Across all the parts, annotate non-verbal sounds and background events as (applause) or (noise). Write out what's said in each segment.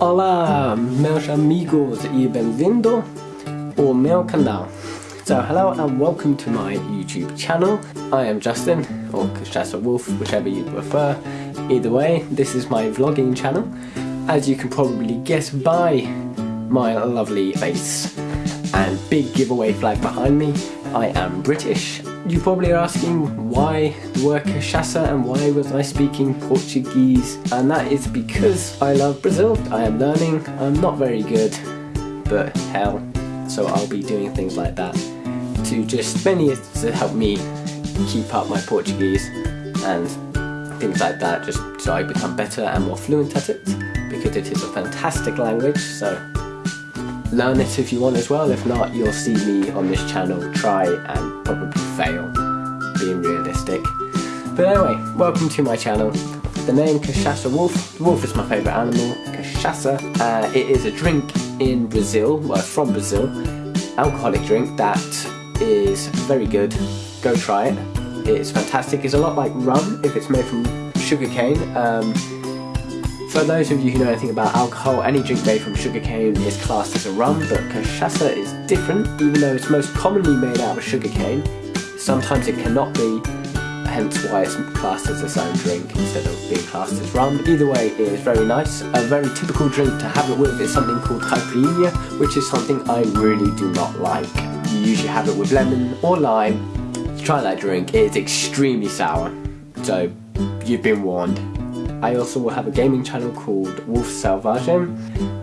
Olá, meus amigos e bem-vindo ao meu canal. So hello and welcome to my YouTube channel. I am Justin, or Cachaça Wolf, whichever you prefer. Either way, this is my vlogging channel. As you can probably guess by my lovely face and big giveaway flag behind me, I am British. You probably are asking why the word cachaça and why was I speaking Portuguese? And that is because I love Brazil. I am learning, I'm not very good, but hell, so I'll be doing things like that to just mainly to help me keep up my Portuguese and things like that just so I become better and more fluent at it because it is a fantastic language. So learn it if you want as well. If not you'll see me on this channel try and probably fail being realistic. But anyway welcome to my channel. The name Cachaça Wolf. Wolf is my favourite animal Cachaça. Uh, it is a drink in Brazil well from Brazil. Alcoholic drink that is very good. Go try it. It's fantastic. It's a lot like rum if it's made from sugarcane um, for those of you who know anything about alcohol, any drink made from sugarcane is classed as a rum, but cachaça is different, even though it's most commonly made out of sugarcane. Sometimes it cannot be, hence why it's classed as its own drink instead of being classed as rum. Either way, it is very nice. A very typical drink to have it with is something called caipirinha, which is something I really do not like. You usually have it with lemon or lime. Try that drink, it is extremely sour, so you've been warned. I also will have a gaming channel called Wolf Selvagem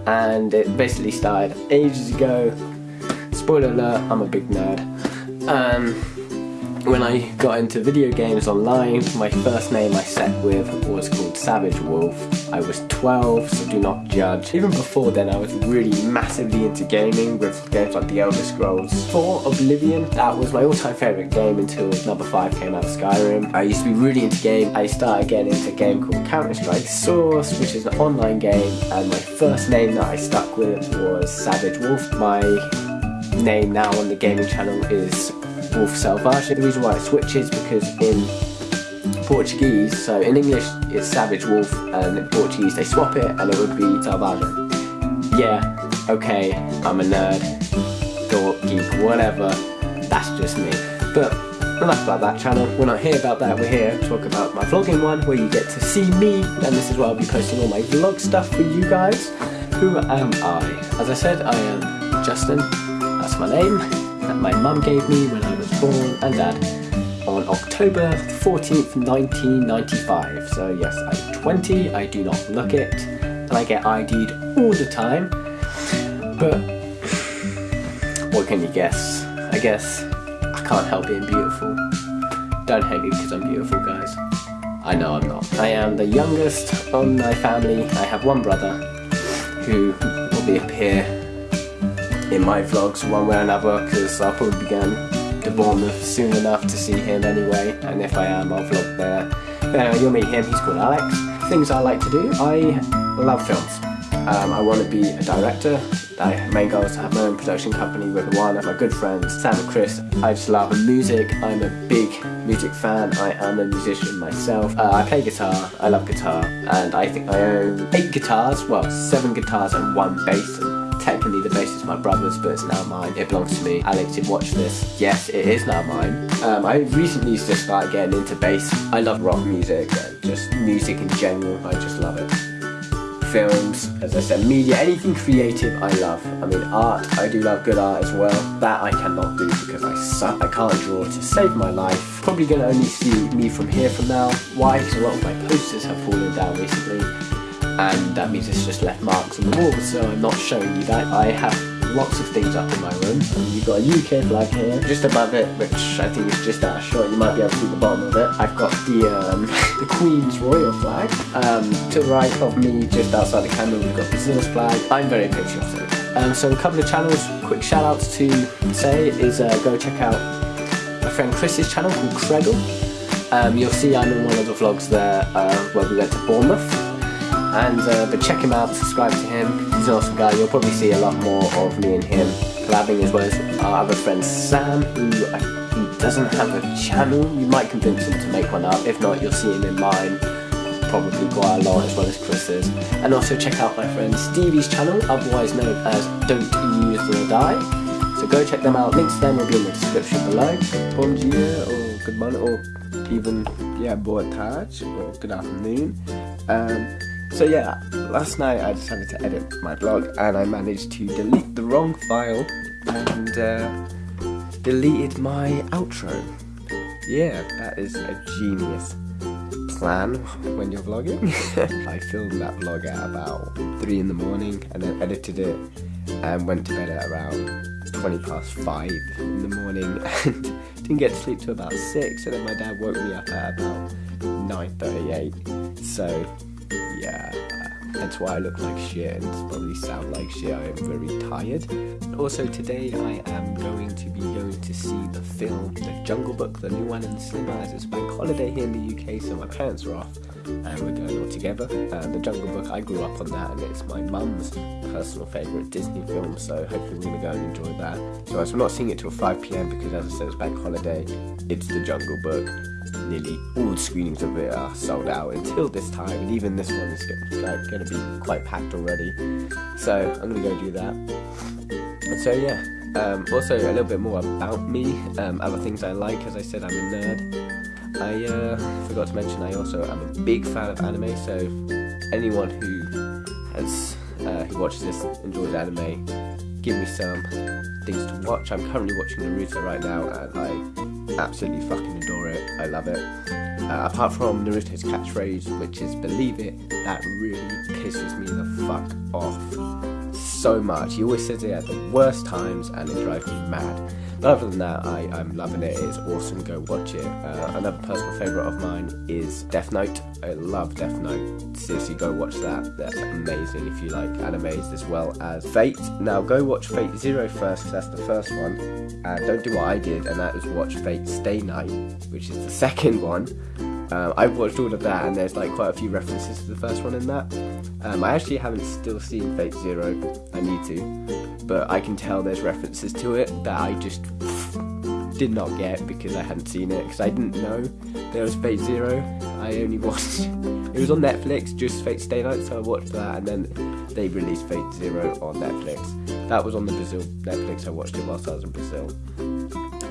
and it basically started ages ago. Spoiler alert, I'm a big nerd. Um, when I got into video games online, my first name I set with was called Savage Wolf. I was 12, so do not judge. Even before then, I was really massively into gaming with games like The Elder Scrolls 4 Oblivion. That was my all-time favourite game until number 5 came out, Skyrim. I used to be really into games. I started getting into a game called Counter-Strike Source, which is an online game, and my first name that I stuck with was Savage Wolf. My name now on the gaming channel is Wolf Selvagem. The reason why I switch is because in Portuguese, so in English it's Savage Wolf and in Portuguese they swap it and it would be Selvagem. Yeah, okay, I'm a nerd, dork, geek, whatever, that's just me. But enough about that channel, we're not here about that, we're here to talk about my vlogging one where you get to see me and this is where I'll be posting all my vlog stuff for you guys. Who am I? As I said, I am Justin, that's my name, that my mum gave me when I born and dad on October 14th 1995 so yes I'm 20 I do not look it and I get ID'd all the time. But what can you guess? I guess I can't help being beautiful. Don't hate me because I'm beautiful guys. I know I'm not. I am the youngest on my family. I have one brother who will be here in my vlogs one way or another because I'll probably be going to Bournemouth soon enough to see him anyway, and if I am, I'll vlog there. But anyway, you'll meet him, he's called Alex. Things I like to do, I love films. Um, I want to be a director. My main goal is to have my own production company with one of my good friends, Sam and Chris. I just love music. I'm a big music fan. I am a musician myself. Uh, I play guitar. I love guitar. And I think I own eight guitars. Well, seven guitars and one bass technically the bass is my brother's, but it's now mine. It belongs to me. Alex did watch this. Yes, it is now mine. Um, I recently just started getting into bass. I love rock music just music in general. I just love it. Films, as I said, media, anything creative I love. I mean art, I do love good art as well. That I cannot do because I suck. I can't draw to save my life. Probably gonna only see me from here from now. Why? Because a lot of my posters have fallen down recently and that means it's just left marks on the wall so I'm not showing you that. I have lots of things up in my room. You've got a UK flag here just above it which I think is just out of shot. You might be able to see the bottom of it. I've got the um, (laughs) the Queen's Royal flag um, to the right of me just outside the camera we've got Brazil's flag. I'm very patriotic um, so a couple of channels quick shout outs to say is uh, go check out my friend Chris's channel called Creggle um, you'll see I'm in one of the vlogs there uh, where we went to Bournemouth and uh, but check him out, subscribe to him, he's an awesome guy, you'll probably see a lot more of me and him collabing as well as our other friend Sam, who I, he doesn't have a channel, you might convince him to make one up, if not you'll see him in mine. probably quite a lot as well as Chris's. And also check out my friend Stevie's channel, otherwise known as Don't Use or Die. So go check them out. Links to them will be in the description below. Dia, or good morning, or even yeah, boa tarde, or good afternoon. Um, so yeah, last night I decided to edit my vlog and I managed to delete the wrong file and uh, deleted my outro. Yeah, that is a genius plan when you're vlogging. (laughs) I filmed that vlog at about 3 in the morning and then edited it and went to bed at around 20 past 5 in the morning (laughs) and didn't get to sleep till about 6 and then my dad woke me up at about 9.38 so yeah that's why I look like shit and probably sound like shit. I am very tired. Also today I am going to be going to see the film The Jungle Book, the new one in the cinema as it's bank holiday here in the UK so my parents are off and we're going all together. Uh, the Jungle Book, I grew up on that and it's my mum's personal favourite Disney film so hopefully we're going to go and enjoy that. So we're not seeing it till 5pm because as I said it's bank holiday, it's The Jungle Book nearly all the screenings of it are sold out until this time, and even this one is like going to be quite packed already. So I'm going to go do that. So yeah, um, also a little bit more about me, um, other things I like. As I said, I'm a nerd. I uh, forgot to mention I also am a big fan of anime. So anyone who has uh, who watches this enjoys anime, give me some things to watch. I'm currently watching Naruto right now, and I absolutely fucking adore it. I love it. Uh, apart from Naruto's catchphrase, which is "Believe it," that really pisses me the fuck off so much. He always says it at the worst times, and it drives me mad. Other than that, I, I'm loving it. It's awesome. Go watch it. Uh, another personal favourite of mine is Death Note. I love Death Note. Seriously, go watch that. That's amazing if you like animes as well as Fate. Now, go watch Fate Zero first because that's the first one. And don't do what I did, and that is watch Fate Stay Night, which is the (laughs) second one. Um, I've watched all of that, and there's like quite a few references to the first one in that. Um, I actually haven't still seen Fate Zero. I need to, but I can tell there's references to it that I just did not get because I hadn't seen it because I didn't know there was Fate Zero. I only (laughs) watched it was on Netflix, just Fate Stay Night, so I watched that, and then they released Fate Zero on Netflix. That was on the Brazil Netflix. I watched it whilst I was in Brazil.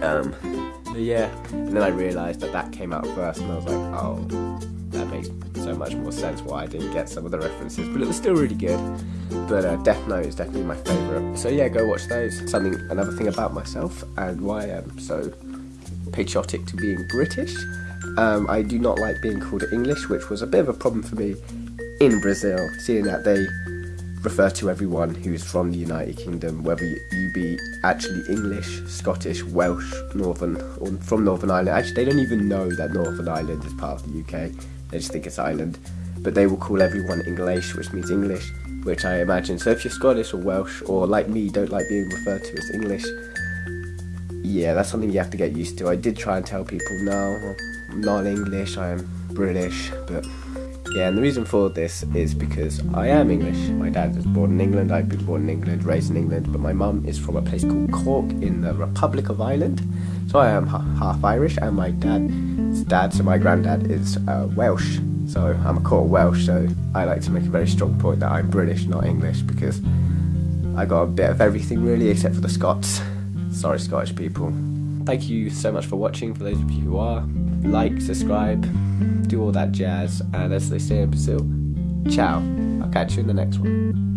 Um, yeah, and then I realised that that came out first, and I was like, oh, that makes so much more sense why I didn't get some of the references, but it was still really good. But uh, Death Note is definitely my favourite. So yeah, go watch those. Something, another thing about myself and why I'm so patriotic to being British. Um, I do not like being called English, which was a bit of a problem for me in Brazil, seeing that they refer to everyone who's from the United Kingdom, whether you be actually English, Scottish, Welsh, Northern, or from Northern Ireland. Actually, they don't even know that Northern Ireland is part of the UK. They just think it's Ireland. But they will call everyone English, which means English, which I imagine. So if you're Scottish or Welsh, or like me, don't like being referred to as English, yeah, that's something you have to get used to. I did try and tell people, no, I'm not English, I am British, but yeah, and the reason for this is because I am English. My dad was born in England, I've been born in England, raised in England, but my mum is from a place called Cork in the Republic of Ireland. So I am half Irish, and my dad's dad, so my granddad, is uh, Welsh. So I'm a quarter Welsh, so I like to make a very strong point that I'm British, not English, because I got a bit of everything really, except for the Scots. Sorry, Scottish people. Thank you so much for watching, for those of you who are. Like, subscribe, do all that jazz, and as they say in Brazil, ciao. I'll catch you in the next one.